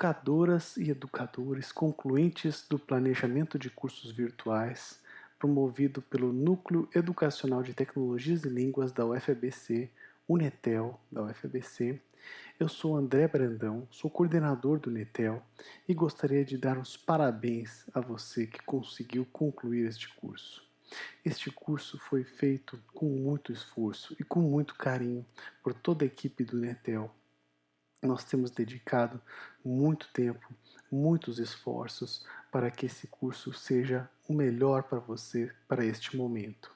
educadoras e educadores concluintes do planejamento de cursos virtuais promovido pelo Núcleo Educacional de Tecnologias e Línguas da UFABC, Unetel da UFABC. Eu sou André Brandão, sou coordenador do Unetel e gostaria de dar os parabéns a você que conseguiu concluir este curso. Este curso foi feito com muito esforço e com muito carinho por toda a equipe do Unetel nós temos dedicado muito tempo, muitos esforços para que esse curso seja o melhor para você para este momento.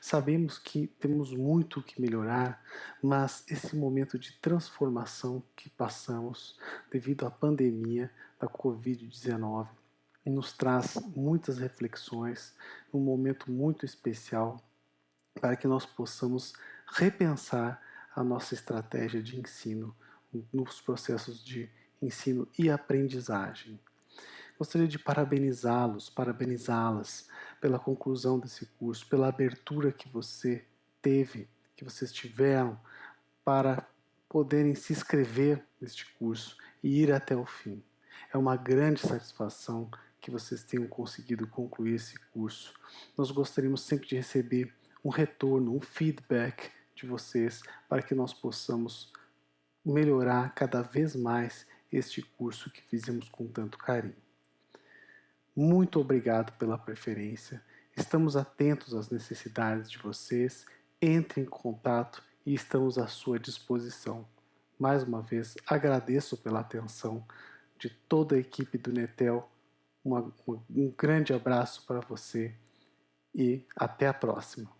Sabemos que temos muito que melhorar, mas esse momento de transformação que passamos devido à pandemia da Covid-19 nos traz muitas reflexões, um momento muito especial para que nós possamos repensar a nossa estratégia de ensino nos processos de ensino e aprendizagem. Gostaria de parabenizá-los, parabenizá-las pela conclusão desse curso, pela abertura que você teve, que vocês tiveram para poderem se inscrever neste curso e ir até o fim. É uma grande satisfação que vocês tenham conseguido concluir esse curso. Nós gostaríamos sempre de receber um retorno, um feedback de vocês para que nós possamos melhorar cada vez mais este curso que fizemos com tanto carinho. Muito obrigado pela preferência, estamos atentos às necessidades de vocês, entre em contato e estamos à sua disposição. Mais uma vez, agradeço pela atenção de toda a equipe do Netel, uma, um grande abraço para você e até a próxima.